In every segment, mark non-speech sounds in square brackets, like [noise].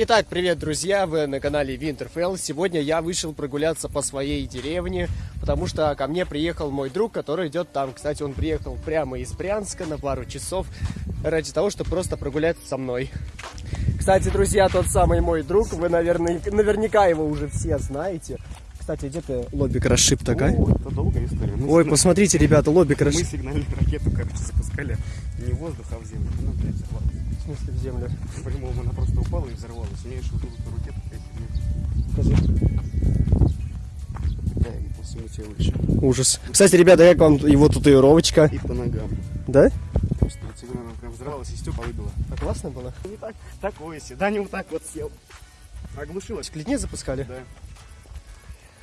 Итак, привет, друзья! Вы на канале Winterfell. Сегодня я вышел прогуляться по своей деревне, потому что ко мне приехал мой друг, который идет там. Кстати, он приехал прямо из Брянска на пару часов ради того, чтобы просто прогуляться со мной. Кстати, друзья, тот самый мой друг, вы, наверное, наверняка его уже все знаете. Кстати, где ты лобик расшиб такая? О, это долгая история. Мы Ой, посмотрите, ребята, лобик Мы расшиб. сигнальную ракету, короче, запускали не в воздух, а в землю. Ну, блядь, взорвалась. Смысле, в землю? По-любому она просто упала и взорвалась. У нее еще вот эту ракету, блядь, Покажи. такая по всему телу еще. Ужас. Кстати, ребята, как вам его татуировочка? И по ногам. Да? Просто вот сигнальная прям взорвалась и стекла выбила. А классно было? Не так, такое себе. Да, не вот так вот сел. Оглушилась. Клетни запускали? Да.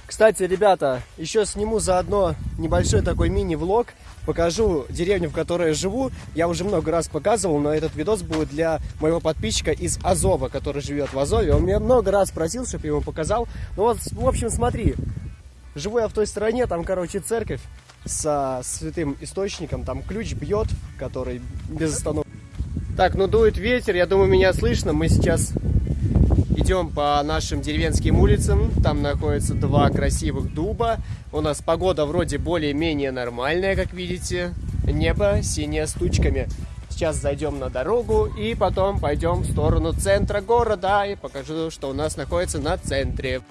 Кстати, ребята, еще сниму заодно небольшой такой мини-влог. Покажу деревню, в которой я живу. Я уже много раз показывал, но этот видос будет для моего подписчика из Азова, который живет в Азове. Он меня много раз просил, чтобы я ему показал. Ну вот, в общем, смотри. Живу я в той стороне, там, короче, церковь со святым источником. Там ключ бьет, который без остановки. Так, ну дует ветер, я думаю, меня слышно. Мы сейчас Идем по нашим деревенским улицам. Там находятся два красивых дуба. У нас погода вроде более-менее нормальная, как видите. Небо синее с тучками. Сейчас зайдем на дорогу и потом пойдем в сторону центра города и покажу, что у нас находится на центре.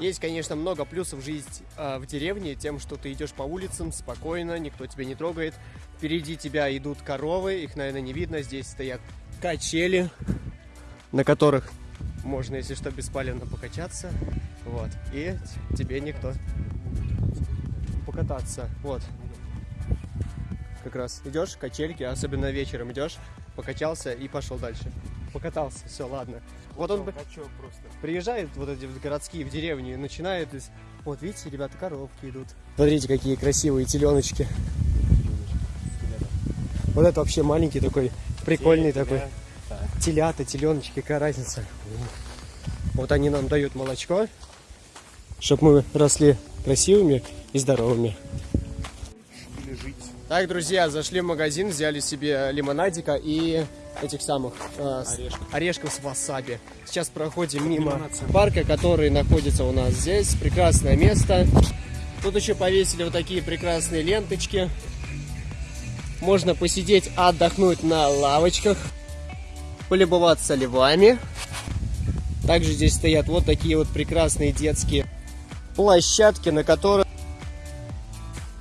Есть, конечно, много плюсов жизнь э, в деревне, тем, что ты идешь по улицам спокойно, никто тебя не трогает. Впереди тебя идут коровы, их, наверное, не видно. Здесь стоят качели, на которых можно, если что, беспалевно покачаться. Вот. И тебе никто покататься. Вот. Как раз идешь, качельки, особенно вечером идешь, покачался и пошел дальше. Покатался, все, ладно. Вот он Качок просто. приезжает вот эти вот городские в деревню и начинает из... Вот видите, ребята, коровки идут. Смотрите, какие красивые теленочки. Вот это вообще маленький такой, прикольный такой. Телята, теленочки, какая разница. Вот они нам дают молочко, чтобы мы росли красивыми и здоровыми. Так, друзья, зашли в магазин, взяли себе лимонадика и этих самых э, Орешков. орешков с васаби. Сейчас проходим мимо Лимонад-центр. парка, который находится у нас здесь. Прекрасное место. Тут еще повесили вот такие прекрасные ленточки. Можно посидеть, отдохнуть на лавочках, полюбоваться львами. Также здесь стоят вот такие вот прекрасные детские площадки, на которых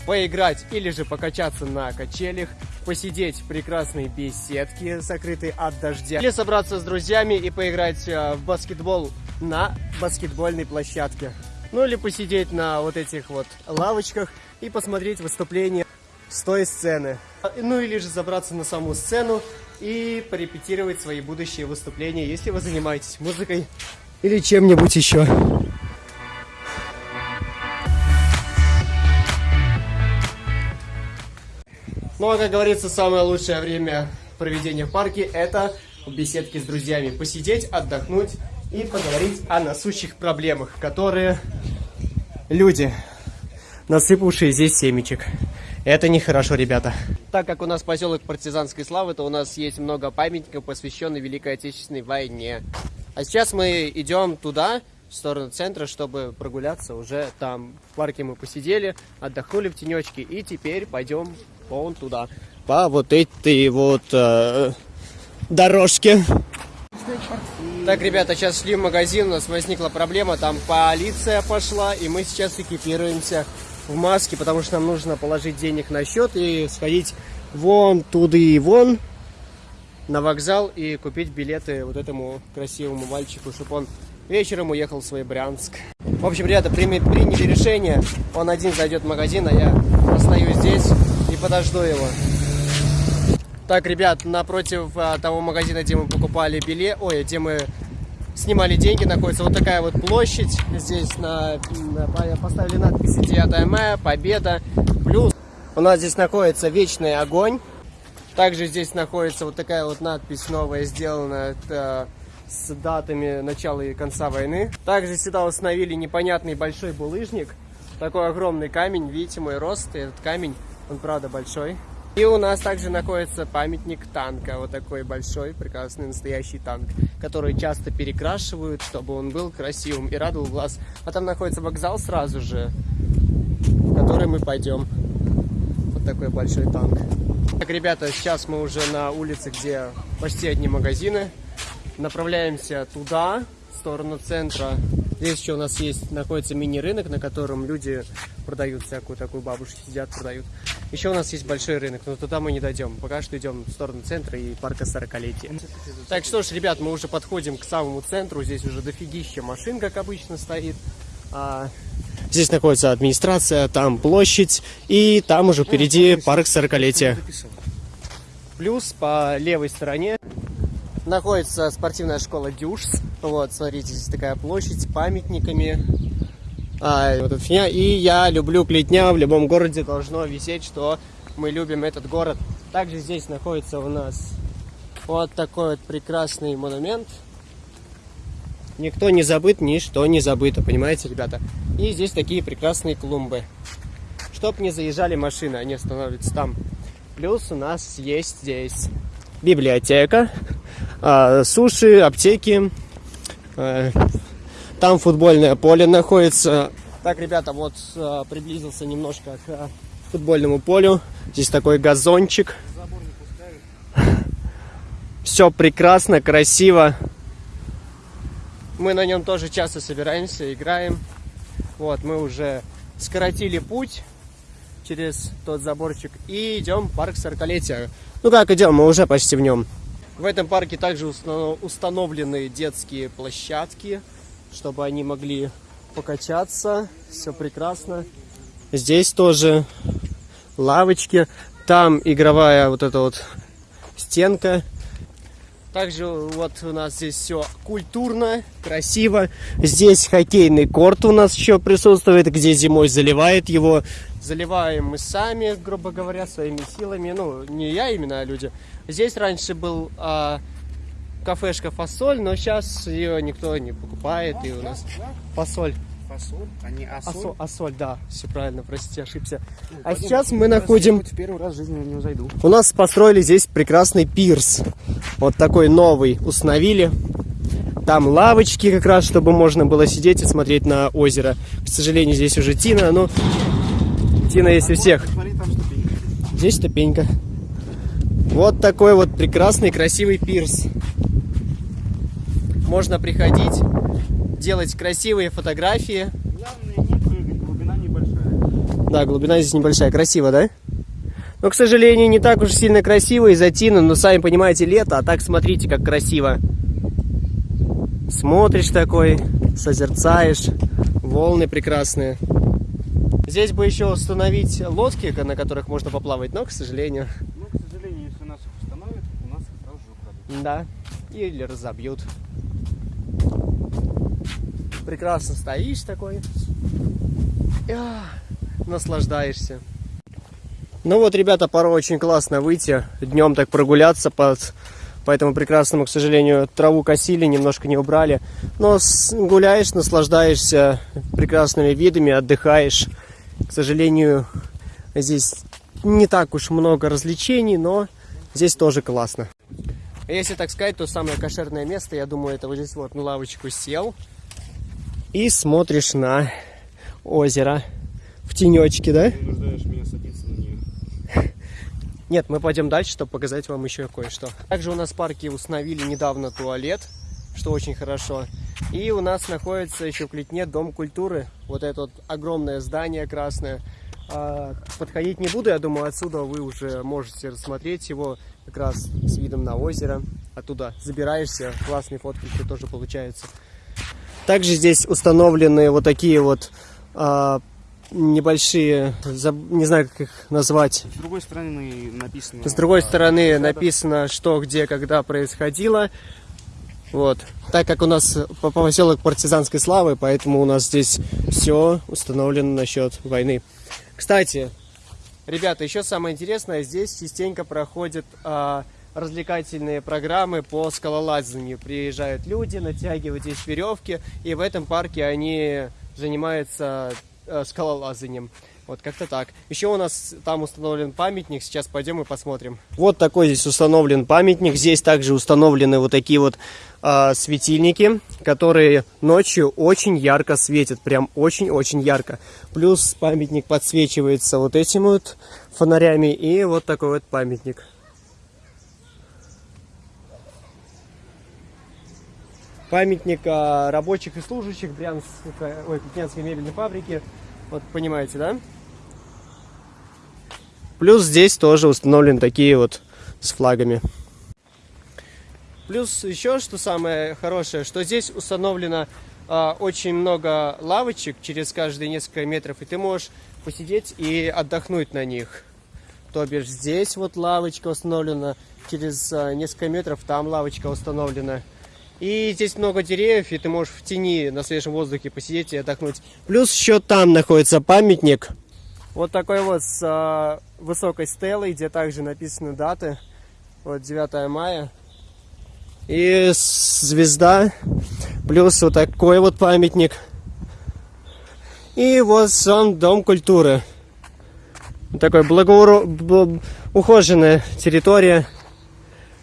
поиграть или же покачаться на качелях, посидеть в прекрасной беседке, закрытой от дождя, или собраться с друзьями и поиграть э, в баскетбол на баскетбольной площадке. Ну или посидеть на вот этих вот лавочках и посмотреть выступление с той сцены. Ну или же забраться на саму сцену и порепетировать свои будущие выступления, если вы занимаетесь музыкой или чем-нибудь еще. Ну а как говорится, самое лучшее время проведения в парке это в беседке с друзьями. Посидеть, отдохнуть и поговорить о насущих проблемах, которые люди, насыпавшие здесь семечек. Это нехорошо, ребята. Так как у нас поселок партизанской славы, то у нас есть много памятников, посвященных Великой Отечественной войне. А сейчас мы идем туда, в сторону центра, чтобы прогуляться уже там. В парке мы посидели, отдохнули в тенечке, и теперь пойдем вон туда. По вот этой вот э, дорожке. Так, ребята, сейчас шли в магазин, у нас возникла проблема, там полиция пошла, и мы сейчас экипируемся в маске, потому что нам нужно положить денег на счет и сходить вон туда и вон на вокзал и купить билеты вот этому красивому мальчику, чтобы он вечером уехал в свой Брянск. В общем, ребята, приняли решение, он один зайдет в магазин, а я остаюсь здесь и подожду его. Так, ребят, напротив а, того магазина, где мы покупали билет, ой, где мы снимали деньги, находится вот такая вот площадь. Здесь на, на- по- поставили надписи 9 мая, Победа, плюс. У нас здесь находится Вечный огонь. Также здесь находится вот такая вот надпись новая, сделана это, с датами начала и конца войны. Также сюда установили непонятный большой булыжник. Такой огромный камень, видите мой рост, и этот камень, он правда большой. И у нас также находится памятник танка, вот такой большой, прекрасный, настоящий танк, который часто перекрашивают, чтобы он был красивым и радовал глаз. А там находится вокзал сразу же, в который мы пойдем. Вот такой большой танк. Так, ребята, сейчас мы уже на улице, где почти одни магазины. Направляемся туда, в сторону центра. Здесь еще у нас есть, находится мини-рынок, на котором люди продают всякую такую, бабушки сидят, продают. Еще у нас есть большой рынок, но туда мы не дойдем. Пока что идем в сторону центра и парка 40-летия. Так что ж, ребят, мы уже подходим к самому центру. Здесь уже дофигища машин, как обычно, стоит. А, здесь находится администрация, там площадь, и там уже впереди парк 40-летия. Плюс по левой стороне находится спортивная школа Дюшс. Вот, смотрите, здесь такая площадь с памятниками. А, вот эта фигня. И я люблю плетня. В любом городе должно висеть, что мы любим этот город. Также здесь находится у нас вот такой вот прекрасный монумент. Никто не забыт, ничто не забыто, понимаете, ребята? И здесь такие прекрасные клумбы. Чтоб не заезжали машины, они становятся там. Плюс у нас есть здесь библиотека, э, суши, аптеки. Там футбольное поле находится. Так, ребята, вот э, приблизился немножко к э, футбольному полю. Здесь такой газончик. Все прекрасно, красиво. Мы на нем тоже часто собираемся, играем. Вот, мы уже скоротили путь через тот заборчик и идем в парк 40-летия. Ну как идем, мы уже почти в нем. В этом парке также установлены детские площадки, чтобы они могли покачаться. Все прекрасно. Здесь тоже лавочки. Там игровая вот эта вот стенка. Также вот у нас здесь все культурно, красиво. Здесь хоккейный корт у нас еще присутствует, где зимой заливает его. Заливаем мы сами, грубо говоря, своими силами. Ну, не я именно, а люди. Здесь раньше был а, кафешка фасоль, но сейчас ее никто не покупает. И у нас фасоль. Фасоль, а не асоль. Асоль, асоль, да, все правильно, простите, ошибся. А сейчас мы находим... В первый раз в жизни него зайду. У нас построили здесь прекрасный пирс. Вот такой новый установили. Там лавочки как раз, чтобы можно было сидеть и смотреть на озеро. К сожалению, здесь уже Тина, но Тина есть у всех. Смотри, там ступенька. Здесь ступенька. Вот такой вот прекрасный, красивый пирс. Можно приходить, делать красивые фотографии. Главное не прыгать, глубина небольшая. Да, глубина здесь небольшая. Красиво, да? Но, к сожалению, не так уж сильно красиво из-за тина, но сами понимаете, лето, а так смотрите, как красиво. Смотришь такой, созерцаешь, волны прекрасные. Здесь бы еще установить лодки, на которых можно поплавать, но, к сожалению, Ну, к сожалению, если нас их установят, у нас их сразу же украдут. да, или разобьют. Прекрасно стоишь такой, и, а, наслаждаешься. Ну вот, ребята, порой очень классно выйти, днем так прогуляться под, по этому прекрасному, к сожалению, траву косили, немножко не убрали. Но гуляешь, наслаждаешься прекрасными видами, отдыхаешь. К сожалению, здесь не так уж много развлечений, но здесь тоже классно. Если так сказать, то самое кошерное место, я думаю, это вот здесь вот на лавочку сел и смотришь на озеро в тенечке, да? Ты нуждаешь меня садиться на нее. [laughs] Нет, мы пойдем дальше, чтобы показать вам еще кое-что. Также у нас в парке установили недавно туалет, что очень хорошо. И у нас находится еще в Клетне Дом культуры. Вот это вот огромное здание красное. А, Подходить не буду, я думаю, отсюда вы уже можете рассмотреть его как раз с видом на озеро. Оттуда забираешься, классные фотки еще тоже получаются. Также здесь установлены вот такие вот а, небольшие, не знаю, как их назвать, С другой стороны написано... с другой стороны написано, что, где, когда происходило. Вот. Так как у нас по поселок партизанской славы, поэтому у нас здесь все установлено насчет войны. Кстати, ребята, еще самое интересное, здесь частенько проходят а, развлекательные программы по скалолазанию. Приезжают люди, натягивают здесь веревки, и в этом парке они занимаются э, скалолазанием. Вот как-то так. Еще у нас там установлен памятник. Сейчас пойдем и посмотрим. Вот такой здесь установлен памятник. Здесь также установлены вот такие вот э, светильники, которые ночью очень ярко светят. Прям очень-очень ярко. Плюс памятник подсвечивается вот этими вот фонарями. И вот такой вот памятник. Памятник рабочих и служащих Брянской, ой, Пятнянской мебельной фабрики. Вот понимаете, да? Плюс здесь тоже установлены такие вот с флагами. Плюс еще, что самое хорошее, что здесь установлено э, очень много лавочек через каждые несколько метров, и ты можешь посидеть и отдохнуть на них. То бишь здесь вот лавочка установлена, через э, несколько метров там лавочка установлена. И здесь много деревьев, и ты можешь в тени на свежем воздухе посидеть и отдохнуть. Плюс еще там находится памятник. Вот такой вот с э, высокой стелой, где также написаны даты. Вот 9 мая. И звезда. Плюс вот такой вот памятник. И вот сам Дом культуры. Такой благоуро... ухоженная территория.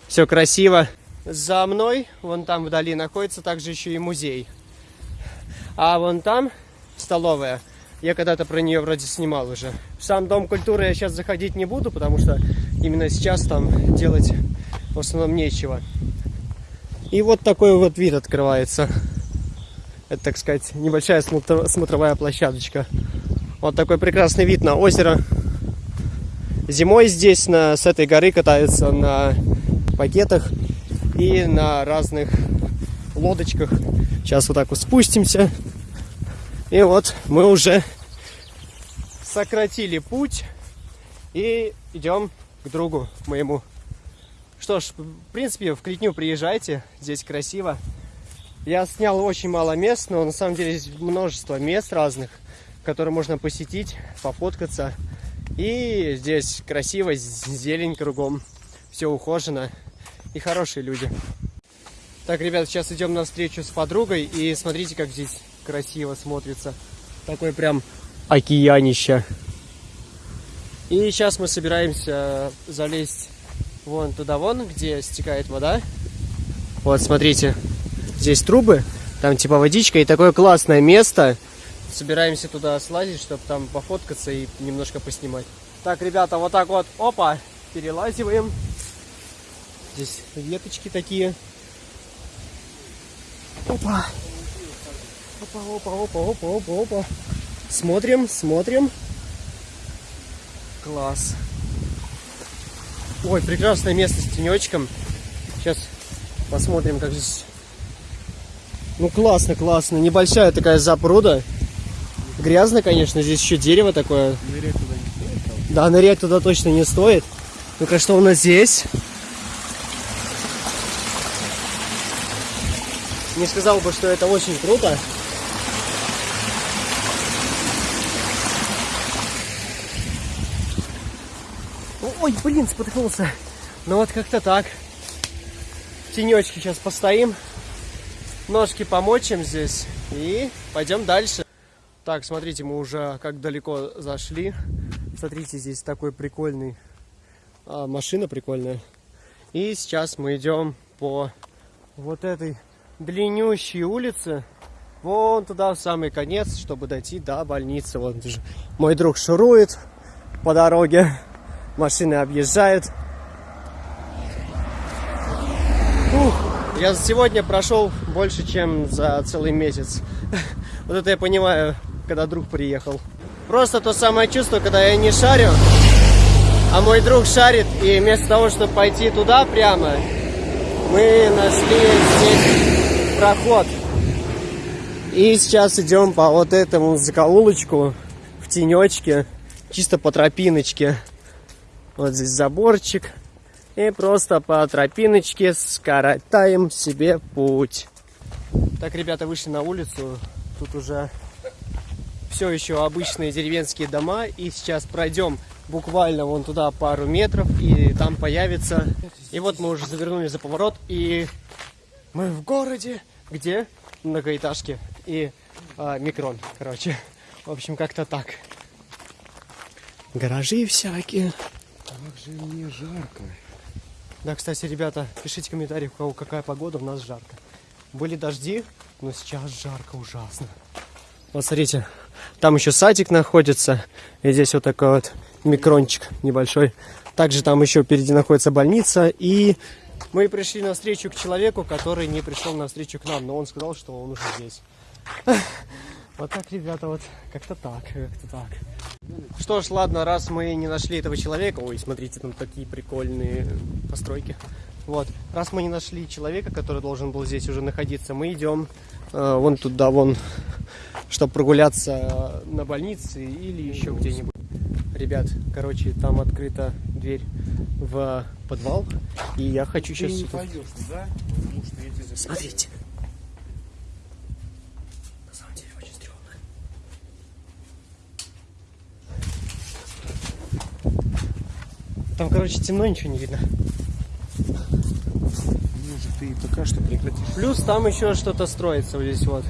Все красиво. За мной, вон там вдали, находится также еще и музей. А вон там столовая. Я когда-то про нее вроде снимал уже. В сам Дом культуры я сейчас заходить не буду, потому что именно сейчас там делать в основном нечего. И вот такой вот вид открывается. Это, так сказать, небольшая смотровая площадочка. Вот такой прекрасный вид на озеро. Зимой здесь на, с этой горы катаются на пакетах и на разных лодочках. Сейчас вот так вот спустимся. И вот мы уже сократили путь и идем к другу моему. Что ж, в принципе, в Клетню приезжайте, здесь красиво. Я снял очень мало мест, но на самом деле здесь множество мест разных, которые можно посетить, пофоткаться. И здесь красиво, зелень кругом, все ухожено и хорошие люди. Так, ребят, сейчас идем на встречу с подругой, и смотрите, как здесь красиво смотрится. Такой прям океанище. И сейчас мы собираемся залезть вон туда вон, где стекает вода. Вот, смотрите, здесь трубы, там типа водичка, и такое классное место. Собираемся туда слазить, чтобы там пофоткаться и немножко поснимать. Так, ребята, вот так вот, опа, перелазиваем. Здесь веточки такие. Опа. Опа, опа, опа, опа, опа, опа. Смотрим, смотрим. Класс. Ой, прекрасное место с тенечком. Сейчас посмотрим, как здесь. Ну, классно, классно. Небольшая такая запруда. Грязно, конечно, здесь еще дерево такое. Нырять туда не стоит. Да, нырять туда точно не стоит. Ну-ка, что у нас здесь? Не сказал бы, что это очень круто. Ой, блин, споткнулся. Ну вот как-то так. В тенечке сейчас постоим. Ножки помочим здесь. И пойдем дальше. Так, смотрите, мы уже как далеко зашли. Смотрите, здесь такой прикольный а, машина прикольная. И сейчас мы идем по вот этой длиннющие улицы. Вон туда, в самый конец, чтобы дойти до больницы. Вот мой друг шурует по дороге. Машины объезжают. Ух, я сегодня прошел больше, чем за целый месяц. [laughs] Вот это я понимаю, когда друг приехал. Просто то самое чувство, когда я не шарю, а мой друг шарит, и вместо того, чтобы пойти туда прямо, мы нашли здесь проход. И сейчас идем по вот этому закоулочку в тенечке, чисто по тропиночке. Вот здесь заборчик. И просто по тропиночке скоротаем себе путь. Так, ребята, вышли на улицу. Тут уже все еще обычные деревенские дома. И сейчас пройдем буквально вон туда пару метров. И там появится... И вот мы уже завернули за поворот. И мы в городе, где многоэтажки и а, микрон, короче. В общем, как-то так. гаражи всякие. Как же мне жарко. Да, кстати, ребята, пишите комментарии, у кого какая погода, у нас жарко. Были дожди, но сейчас жарко ужасно. Вот смотрите, там еще садик находится, и здесь вот такой вот микрончик небольшой. Также там еще впереди находится больница, и мы пришли на встречу к человеку, который не пришел на встречу к нам, но он сказал, что он уже здесь. Вот так, ребята, вот как-то так, как-то так. Что ж, ладно, раз мы не нашли этого человека, ой, смотрите, там такие прикольные постройки. Вот, раз мы не нашли человека, который должен был здесь уже находиться, мы идем э, вон туда, вон, чтобы прогуляться на больнице или еще где-нибудь. Ребят, короче, там открыта дверь в подвал, и я хочу Ты сейчас... не пойдешь туда, потому что я тебе Смотрите. На самом деле очень стрёмно. Там, короче, темно, ничего не видно. Может, ты пока что прекратишь. Плюс там еще что-то строится вот здесь вот.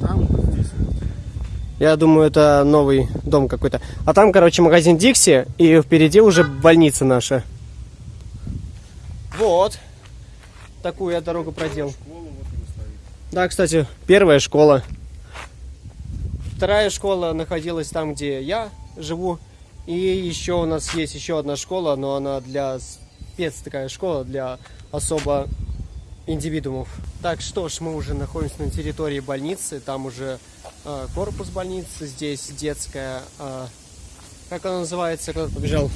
Там, вот здесь. вот. Я думаю, это новый дом какой-то. А там, короче, магазин Дикси, и впереди уже больница наша. Вот. Такую я дорогу проделал. Да, кстати, первая школа. Вторая школа находилась там, где я живу. И еще у нас есть еще одна школа, но она для спец такая школа, для особо индивидуумов. Так что ж, мы уже находимся на территории больницы. Там уже корпус больницы, здесь детская... э, как она называется? Кто побежал?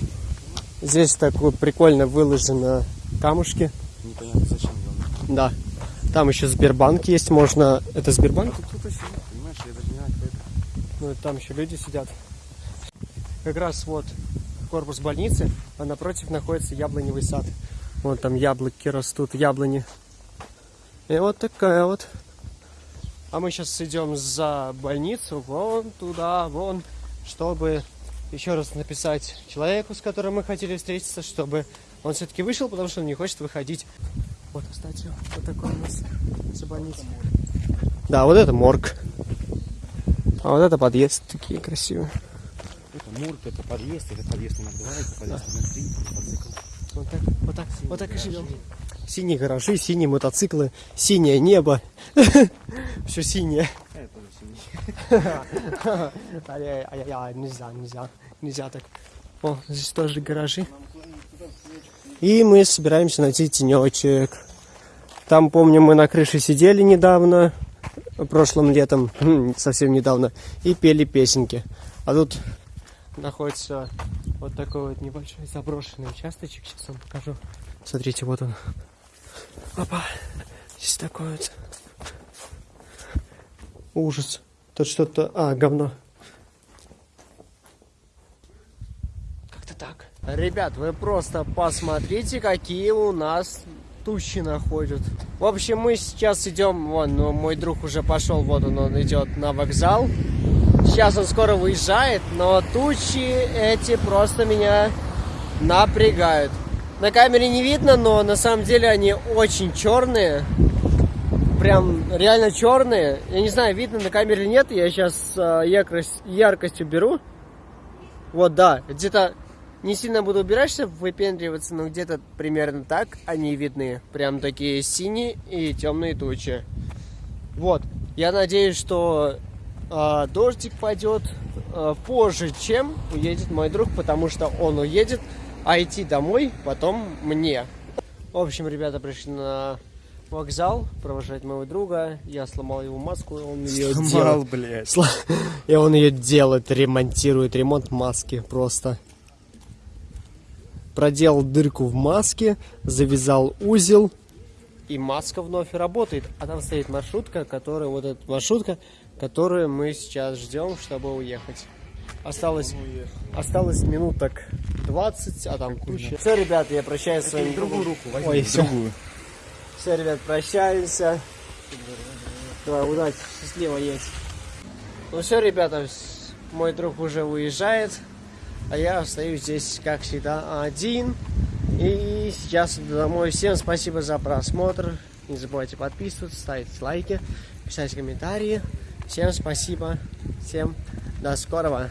Здесь такое прикольно выложено камушки. Непонятно зачем. Да. Там еще Сбербанк есть, можно... Это Сбербанк? Тут кто-то сидит, понимаешь, я даже не знаю, кто это. Ну, там еще люди сидят. Как раз вот корпус больницы, а напротив находится яблоневый сад. Вон там яблоки растут, яблони. И вот такая вот. А мы сейчас идем за больницу, вон туда, вон, чтобы еще раз написать человеку, с которым мы хотели встретиться, чтобы он все-таки вышел, потому что он не хочет выходить. Вот, кстати, вот такой у нас за больницей. Да, вот это морг. А вот это подъезд такие красивые. Это мурк, это подъезд, это подъезд номер два, это подъезд номер три, мотоцикл. Вот так, вот так, вот так и живем. Синие гаражи, синие мотоциклы, синее небо. [laughs] Все синее. [laughs] Ай-яй-яй, нельзя, нельзя, нельзя так. О, здесь тоже гаражи. И мы собираемся найти тенечек. Там, помню, мы на крыше сидели недавно, прошлым летом, [laughs] хм, совсем недавно, и пели песенки. А тут находится вот такой вот небольшой заброшенный участочек. Сейчас вам покажу. Смотрите, вот он. Опа. Здесь такой вот. Ужас. Тут что-то... А, говно. Как-то так. Ребят, вы просто посмотрите, какие у нас тучи находят. В общем, мы сейчас идем, вон, ну, мой друг уже пошел, вот он, он идет на вокзал. Сейчас он скоро выезжает, но тучи эти просто меня напрягают. На камере не видно, но на самом деле они очень черные. Прям реально черные. Я не знаю, видно на камере или нет. Я сейчас яркость, яркость уберу. Вот, да, где-то не сильно буду убирать, чтобы выпендриваться, но где-то примерно так они видны. Прям такие синие и темные тучи. Вот, я надеюсь, что а, дождик пойдет а, позже, чем уедет мой друг, потому что он уедет, а идти домой потом мне. В общем, ребята пришли на вокзал провожать моего друга. Я сломал его маску, он ее Сломал, делает. блядь. [laughs] И он ее делает, ремонтирует, ремонт маски просто. Проделал дырку в маске, завязал узел, и маска вновь работает. А там стоит маршрутка, которая, вот эта маршрутка, которую мы сейчас ждем, чтобы уехать. Осталось, осталось минуток 20, а там куча. Все, ребят, я прощаюсь с вами. Другую руку возьми. Ой, все. другую. Все, ребят, прощаемся. Давай, удачи, счастливо есть. Ну все, ребята, мой друг уже уезжает, а я остаюсь здесь, как всегда, один. И сейчас домой. Всем спасибо за просмотр. Не забывайте подписываться, ставить лайки, писать комментарии. Всем спасибо. Всем до скорого.